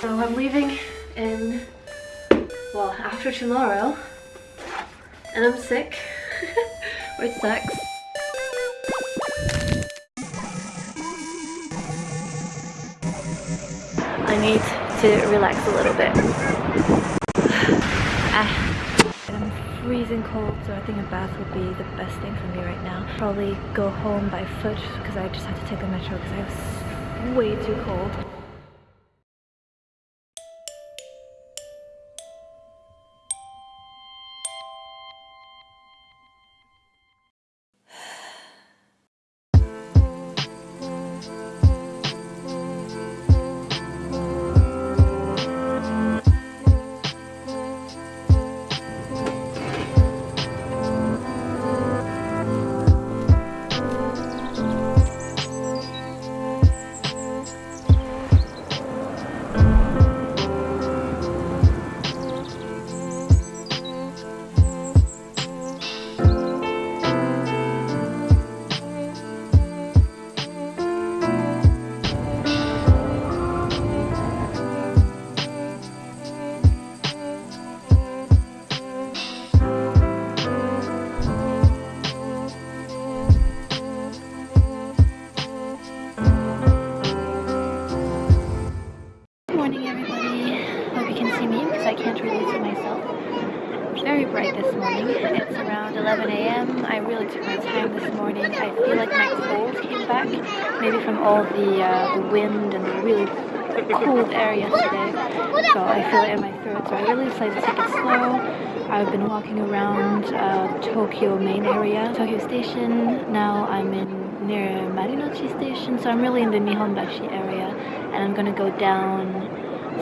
So I'm leaving in, well, after tomorrow. And I'm sick, which sucks. I need to relax a little bit. ah, I'm freezing cold, so I think a bath would be the best thing for me right now. Probably go home by foot because I just had to take the metro because I was way too cold. Cold air yesterday. So I feel it in my throat. So I really decided to take it slow. I've been walking around uh, Tokyo main area, Tokyo Station. Now I'm in near Marunouchi Station, so I'm really in the Nihonbashi area, and I'm gonna go down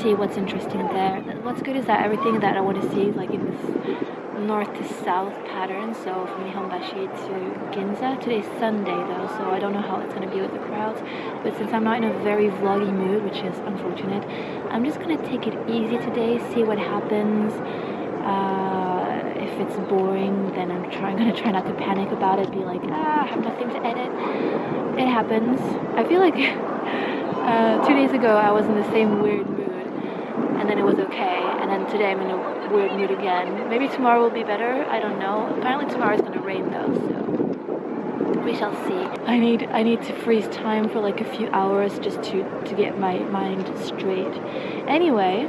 see what's interesting there. What's good is that everything that I want to see like in this north to south pattern. So from Nihonbashi to Ginza. Today's Sunday though, so I don't know how it's going to be with the crowds. But since I'm not in a very vloggy mood, which is unfortunate, I'm just going to take it easy today, see what happens. Uh, if it's boring, then I'm to try not to panic about it. Be like, ah, I have nothing to edit. It happens. I feel like uh, two days ago I was in the same weird mood and then it was okay and then today I'm in a weird mood again. Maybe tomorrow will be better, I don't know. Apparently tomorrow is gonna rain though, so we shall see. I need I need to freeze time for like a few hours just to, to get my mind straight. Anyway,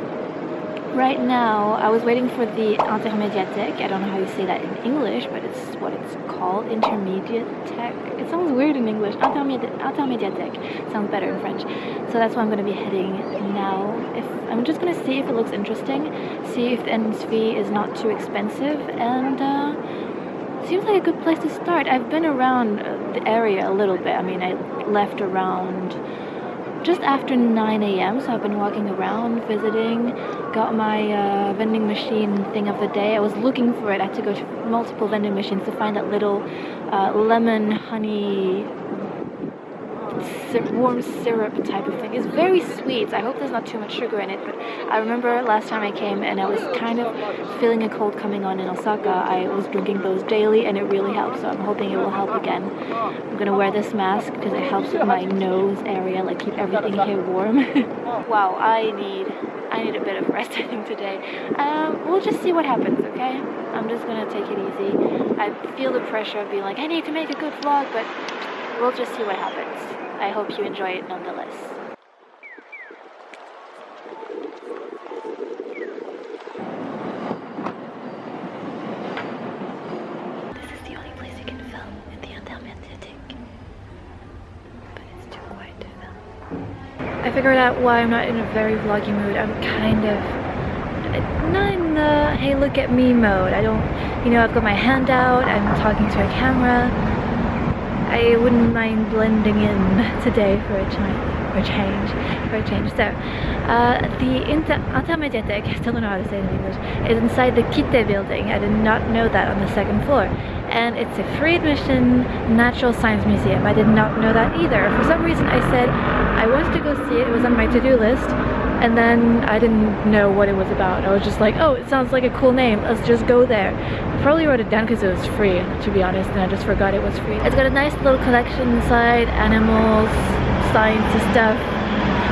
Right now, I was waiting for the intermédiathèque. I don't know how you say that in English, but it's what it's called, intermediate tech. It sounds weird in English. Intermédiathèque sounds better in French. So that's why I'm going to be heading now. If I'm just going to see if it looks interesting, see if the entrance fee is not too expensive, and uh, seems like a good place to start. I've been around the area a little bit. I mean, I left around just after 9 a.m. So I've been walking around, visiting, got my uh, vending machine thing of the day. I was looking for it. I had to go to multiple vending machines to find that little uh, lemon honey warm syrup type of thing. It's very sweet. I hope there's not too much sugar in it, but I remember last time I came and I was kind of feeling a cold coming on in Osaka. I was drinking those daily and it really helped, so I'm hoping it will help again. I'm gonna wear this mask because it helps with my nose area, like keep everything here warm. wow, I need I need a bit of rest I think today. Um, we'll just see what happens, okay? I'm just gonna take it easy. I feel the pressure of being like, I need to make a good vlog, but we'll just see what happens. I hope you enjoy it nonetheless. This is the only place you can film in the Intermédiathèque. But it's too quiet to film. I figured out why I'm not in a very vloggy mood. I'm kind of not in the hey look at me mode. I don't, you know, I've got my hand out, I'm talking to a camera. I wouldn't mind blending in today for a change. For a change, for a change. So, uh, the Inter Intermediathèque, I still don't know how to say it in English, is inside the KITTE building. I did not know that on the second floor. And it's a free admission natural science museum. I did not know that either. For some reason I said I wanted to go see it, it was on my to-do list, and then I didn't know what it was about. I was just like, oh, it sounds like a cool name. Let's just go there. Probably wrote it down because it was free, to be honest, and I just forgot it was free. It's got a nice little collection inside, animals, science stuff.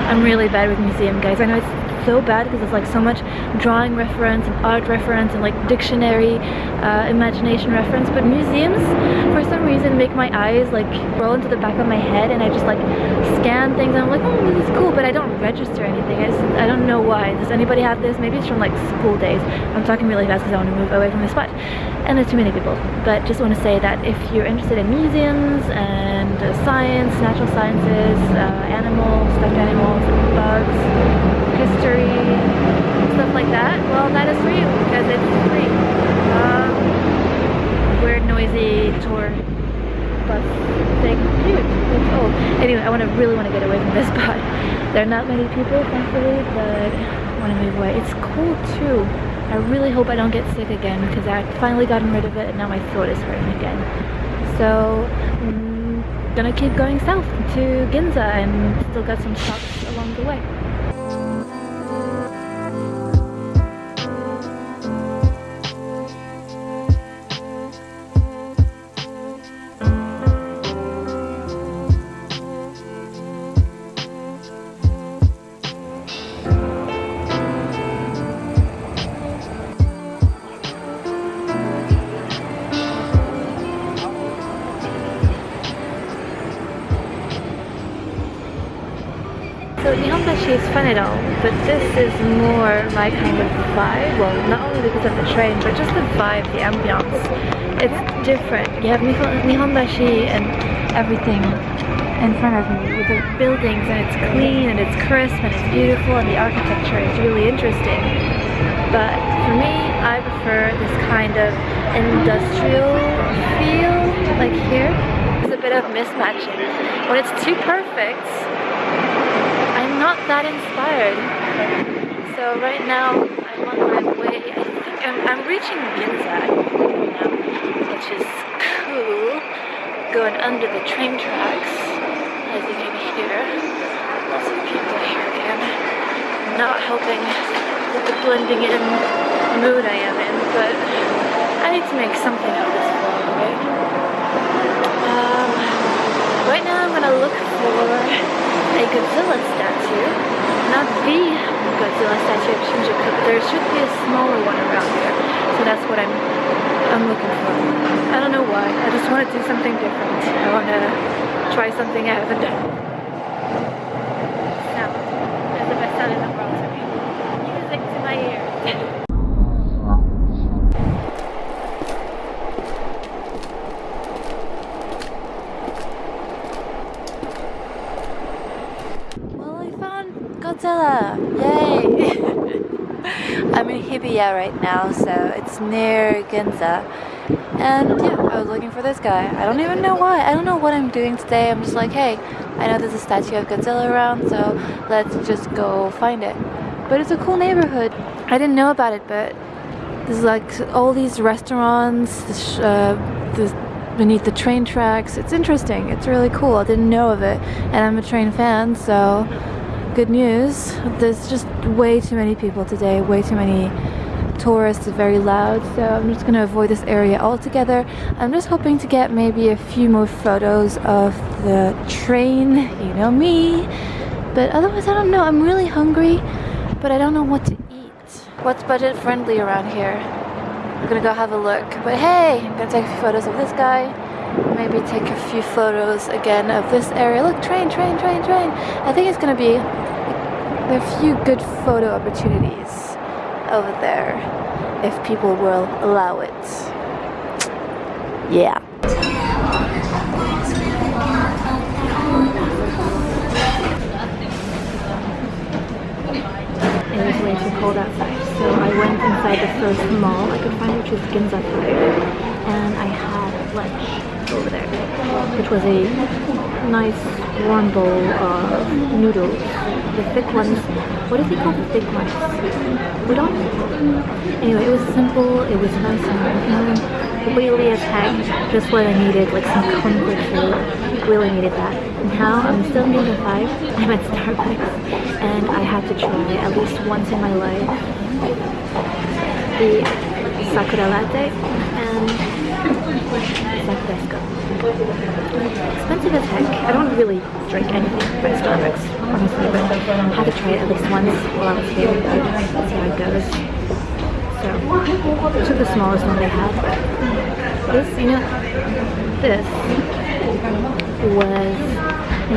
I'm really bad with museum, guys. I know it's so bad because it's like so much drawing reference and art reference and like dictionary uh, imagination reference. But museums for some reason make my eyes like roll into the back of my head and I just like scan things and I'm like oh this is cool but I don't register anything. I just I don't know why. Does anybody have this? Maybe it's from like school days. I'm talking really fast because I want to move away from this spot. And there's too many people. But just want to say that if you're interested in museums and uh, science natural sciences uh, animals stuffed animals bugs history stuff like that well that is you because it's free. Um, weird noisy tour bus thing. Old. Anyway I want to really want to get away from this spot. There are not many people thankfully but I want to move away. It's cool too. I really hope I don't get sick again because I finally gotten rid of it and now my throat is hurting again. So I'm gonna keep going south to Ginza and still got some stops along the way So is fun at all, but this is more my kind of vibe. Well, not only because of the train, but just the vibe, the ambiance. It's different. You have Nihonbashi and everything in front of me with the buildings and it's clean and it's crisp and it's beautiful and the architecture is really interesting. But for me, I prefer this kind of industrial feel, like here. There's a bit of mismatching. When it's too perfect, not that inspired. So right now I'm on my way, I think I'm, I'm reaching Ginza which is cool. Going under the train tracks, as you can hear. Lots of people here again. Not helping with the blending in mood I am in, but I need to make something out of this vlog, right? Um, right now I'm gonna look for a Godzilla statue. Not the Godzilla statue of Shinjuku, but there should be a smaller one around here. So that's what I'm I'm looking for. I don't know why. I just want to do something different. I want to try something I haven't done. Sound. That's the best sound in the world to me. Music to my ears. Yay! I'm in Hibiya right now, so it's near Ginza. And yeah, I was looking for this guy. I don't even know why. I don't know what I'm doing today. I'm just like, hey, I know there's a statue of Godzilla around, so let's just go find it. But it's a cool neighborhood. I didn't know about it, but there's like all these restaurants, uh, beneath the train tracks. It's interesting. It's really cool. I didn't know of it, and I'm a train fan, so good news. There's just way too many people today, way too many tourists, very loud, so I'm just gonna avoid this area altogether. I'm just hoping to get maybe a few more photos of the train, you know me. But otherwise, I don't know. I'm really hungry, but I don't know what to eat. What's budget friendly around here? I'm gonna go have a look. But hey, I'm gonna take a few photos of this guy maybe take a few photos again of this area. Look, train, train, train, train. I think it's gonna be a few good photo opportunities over there if people will allow it. Yeah. It was way too cold outside, so I went inside the first mall I could find, which is Ginza 5, and I had lunch over there, which was a nice warm bowl of noodles. The thick ones, what do they call the thick ones? Udon? Anyway, it was simple, it was nice and mm, really as just what I needed, like some comfort food. Really needed that. Now I'm still in the 5, I'm at Starbucks, and I had to try at least once in my life the sakura latte and go. Expensive as heck. I don't really drink anything but Starbucks, honestly, but I had to try it at least once while I was here. See how it goes. So, took the smallest one they had. This, you know, this was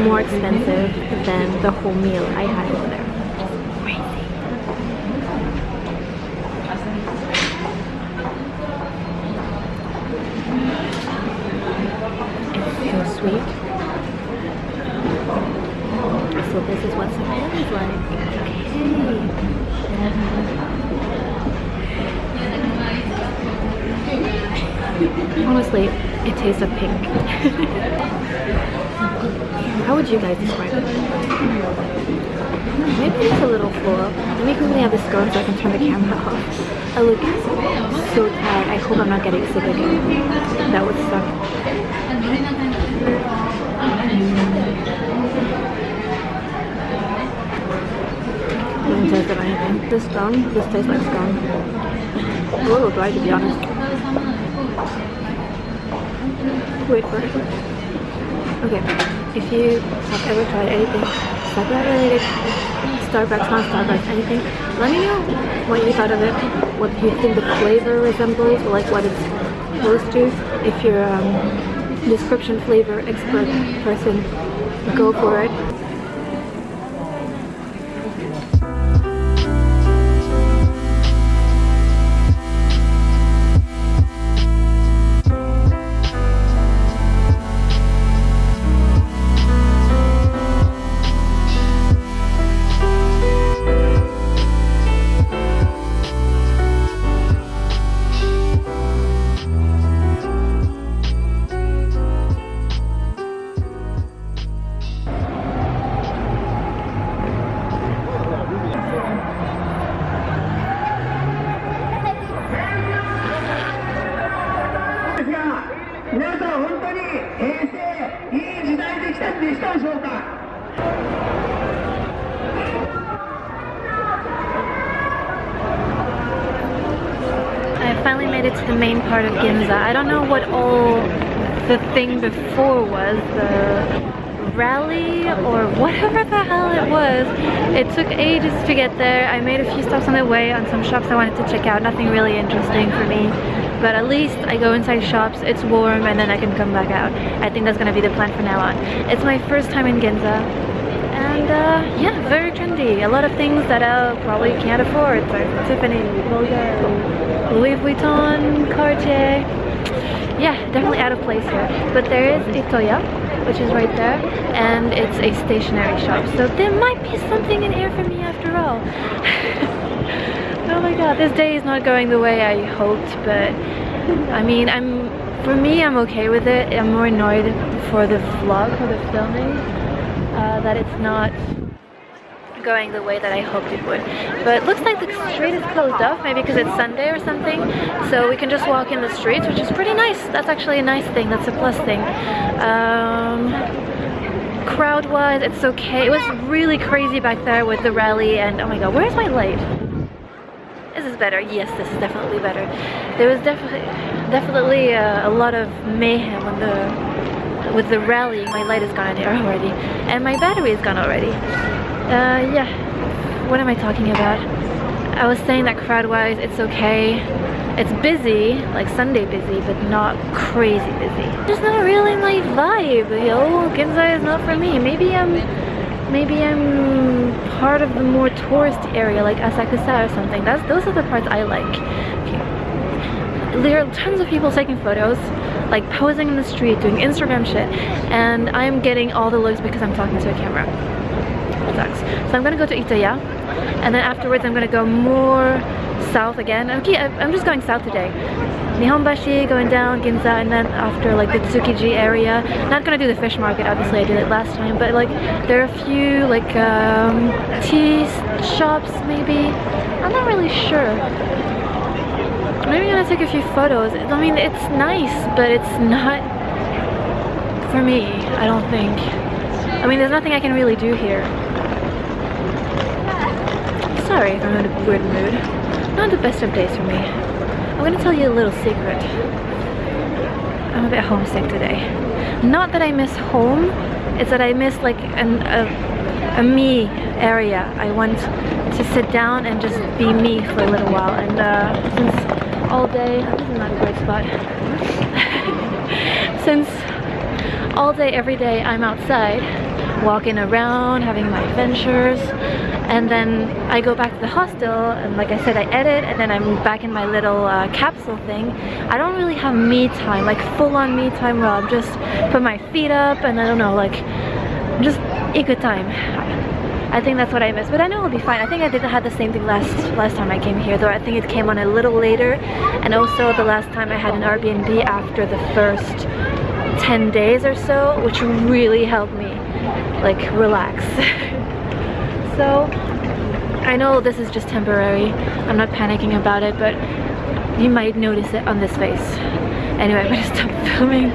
more expensive than the whole meal I had over there. Sweet. So this is what Savannah is like. Okay. Honestly, it tastes of pink. How would you guys describe it? Maybe it's a little full. Let me quickly have this going so I can turn the camera off. I look so tired. I hope I'm not getting sick again. That would suck. Doesn't taste anything. This scone, this tastes like scone. A little dry to be honest. Wait for it. Okay, if you have ever tried anything Sakura related, Starbucks, not Starbucks, anything, let me know what you thought of it, what you think the flavor resembles, like what it's close to. If you're um, description flavor expert person, go for it. Made it to the main part of Ginza. I don't know what all the thing before was, the rally or whatever the hell it was. It took ages to get there. I made a few stops on the way on some shops I wanted to check out. Nothing really interesting for me. But at least I go inside shops, it's warm, and then I can come back out. I think that's gonna be the plan from now on. It's my first time in Ginza. And uh, yeah, very trendy. A lot of things that I probably can't afford. like Tiffany, Bulgari, Louis Vuitton, Cartier. Yeah, definitely out of place here. But there is Itoya, which is right there, and it's a stationery shop. So there might be something in here for me after all. oh my god, this day is not going the way I hoped, but I mean, I'm for me, I'm okay with it. I'm more annoyed for the vlog, for the filming, uh, that it's not going the way that I hoped it would. But it looks like the street is closed off, maybe because it's Sunday or something. So we can just walk in the streets, which is pretty nice. That's actually a nice thing. That's a plus thing. Um, Crowd-wise, it's okay. It was really crazy back there with the rally and oh my god, where's my light? This is better? Yes, this is definitely better. There was definitely definitely uh, a lot of mayhem on the with the rally. My light is gone here already, and my battery is gone already. Uh, yeah. What am I talking about? I was saying that crowd-wise, it's okay. It's busy, like Sunday busy, but not crazy busy. Just not really my vibe, yo. Ginza is not for me. Maybe I'm, maybe I'm part of the more tourist area, like Asakusa or something. That's those are the parts I like. There are tons of people taking photos, like posing in the street, doing Instagram shit, and I'm getting all the looks because I'm talking to a camera sucks. So I'm gonna go to Itoya and then afterwards I'm gonna go more south again. Okay, I'm just going south today. Nihonbashi, going down, Ginza, and then after like the Tsukiji area. Not gonna do the fish market, obviously I did it last time, but like there are a few like um, tea shops maybe. I'm not really sure. Maybe I'm gonna take a few photos. I mean, it's nice, but it's not for me, I don't think. I mean, there's nothing I can really do here. Sorry if I'm in a weird mood. Not the best of days for me. I'm gonna tell you a little secret. I'm a bit homesick today. Not that I miss home, it's that I miss like an, a, a me area. I want to sit down and just be me for a little while. And uh, since all day, this is not a great spot. since all day, every day, I'm outside, walking around, having my adventures, and then I go back to the hostel and like I said I edit and then I'm back in my little uh, capsule thing I don't really have me time like full-on me time where I'll just put my feet up and I don't know like just a good time I think that's what I missed, but I know it'll be fine. I think I didn't have the same thing last last time I came here though I think it came on a little later and also the last time I had an Airbnb after the first 10 days or so which really helped me like relax. So I know this is just temporary. I'm not panicking about it but you might notice it on this face. Anyway I'm gonna stop filming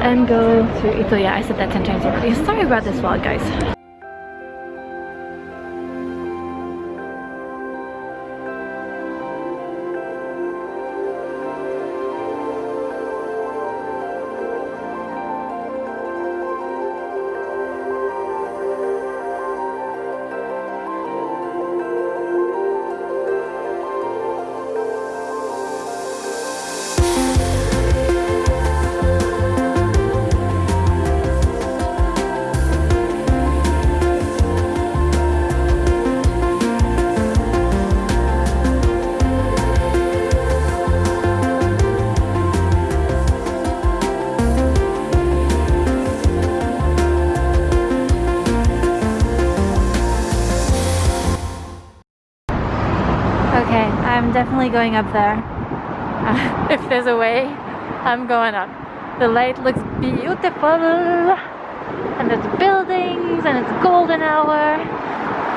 and go to Ito yeah I said that 10 times already. Sorry about this vlog guys definitely going up there. Uh, if there's a way, I'm going up. The light looks beautiful. And there's buildings and it's golden hour.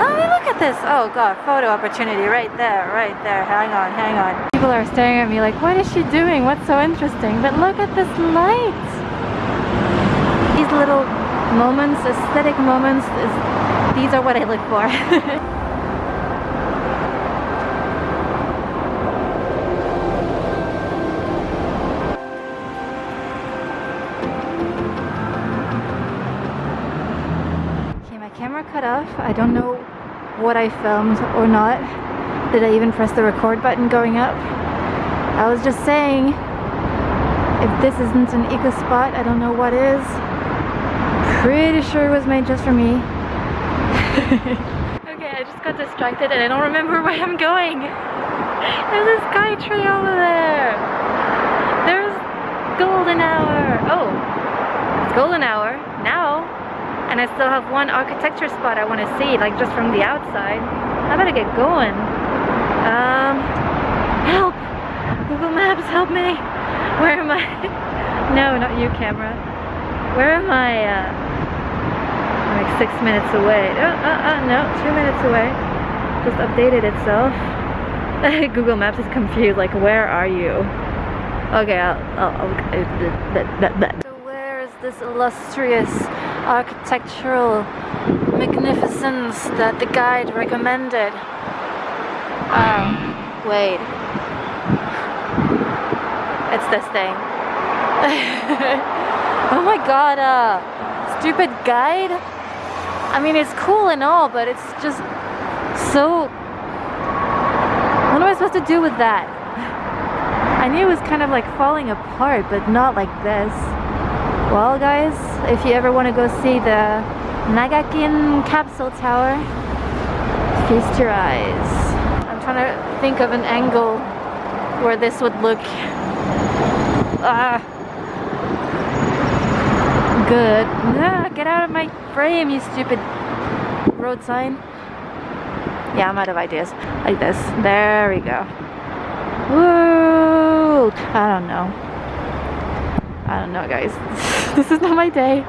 Oh, look at this. Oh god, photo opportunity right there, right there. Hang on, hang on. People are staring at me like, what is she doing? What's so interesting? But look at this light. These little moments, aesthetic moments, is, these are what I look for. cut off. I don't know what I filmed or not. Did I even press the record button going up? I was just saying, if this isn't an eco spot, I don't know what is. Pretty sure it was made just for me. okay, I just got distracted and I don't remember where I'm going. There's a sky tree over there. There's golden hour. Oh, it's golden hour and I still have one architecture spot I want to see like just from the outside. I better get going. Um help. Google Maps help me. Where am I? No not you camera. Where am I uh, I'm like six minutes away? Oh, uh, uh, no two minutes away. Just updated itself. Google Maps is confused like where are you? Okay I'll, I'll, I'll so where is this illustrious architectural magnificence that the guide recommended. Oh, wait. It's this thing. oh my god, uh, stupid guide? I mean, it's cool and all, but it's just so... What am I supposed to do with that? I knew it was kind of like falling apart, but not like this. Well guys, if you ever want to go see the Nakagin Capsule Tower, feast your eyes. I'm trying to think of an angle where this would look ah, good. Ah, get out of my frame, you stupid road sign. Yeah, I'm out of ideas. Like this. There we go. Woo! I don't know. I don't know guys. this is not my day.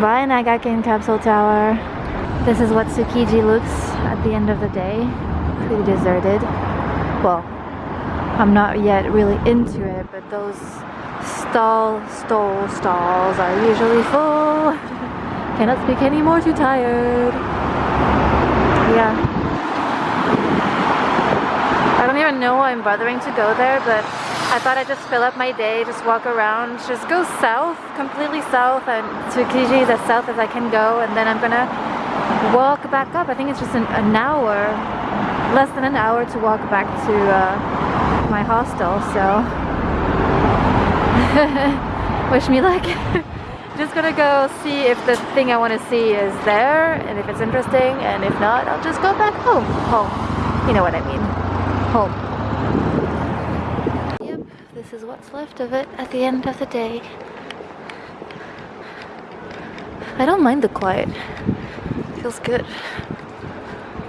Bye Nakagin Capsule Tower. This is what Tsukiji looks at the end of the day. Pretty deserted. Well, I'm not yet really into it, but those stall, stall, stalls are usually full. Cannot speak anymore, too tired. Yeah. I don't even know why I'm bothering to go there, but I thought I'd just fill up my day, just walk around, just go south, completely south and to Tsukiji as south as I can go and then I'm gonna walk back up. I think it's just an, an hour, less than an hour to walk back to uh, my hostel, so. Wish me luck. just gonna go see if the thing I want to see is there and if it's interesting and if not I'll just go back home. Home. You know what I mean. Home is what's left of it at the end of the day. I don't mind the quiet. Feels good.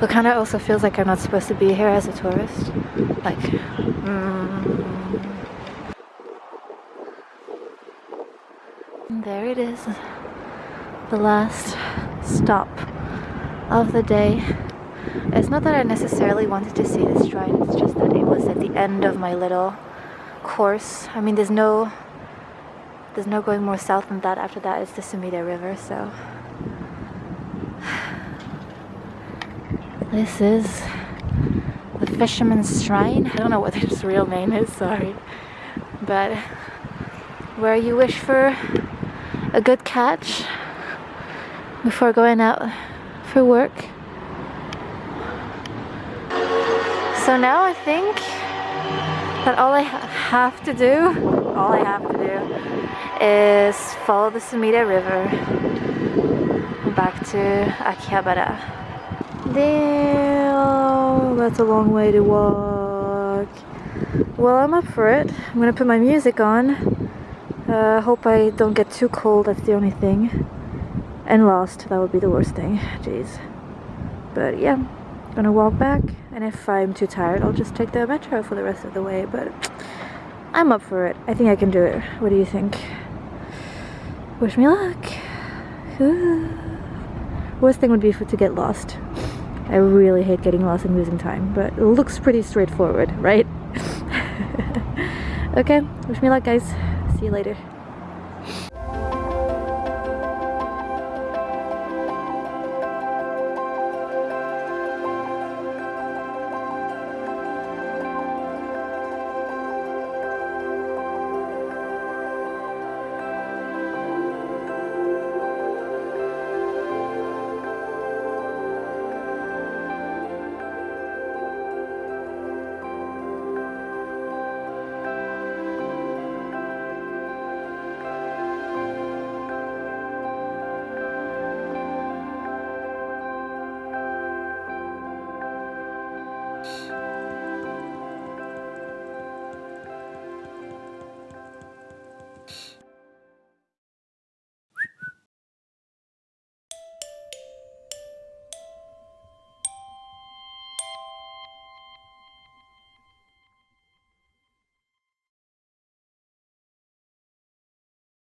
But kind of also feels like I'm not supposed to be here as a tourist. Like mm, there it is. The last stop of the day. It's not that I necessarily wanted to see this shrine it's just that it was at the end of my little course. I mean there's no there's no going more south than that after that. It's the Sumida River so. This is the Fisherman's Shrine. I don't know what its real name is sorry. But where you wish for a good catch before going out for work. So now I think that all I ha have to do, all I have to do is follow the Sumida River back to Akihabara. Damn, that's a long way to walk. Well, I'm up for it. I'm gonna put my music on uh, hope I don't get too cold, that's the only thing. And lost, that would be the worst thing. Jeez. But yeah, gonna walk back, and if I'm too tired, I'll just take the metro for the rest of the way, but I'm up for it. I think I can do it. What do you think? Wish me luck. Worst thing would be for to get lost. I really hate getting lost and losing time, but it looks pretty straightforward, right? okay, wish me luck guys. See you later.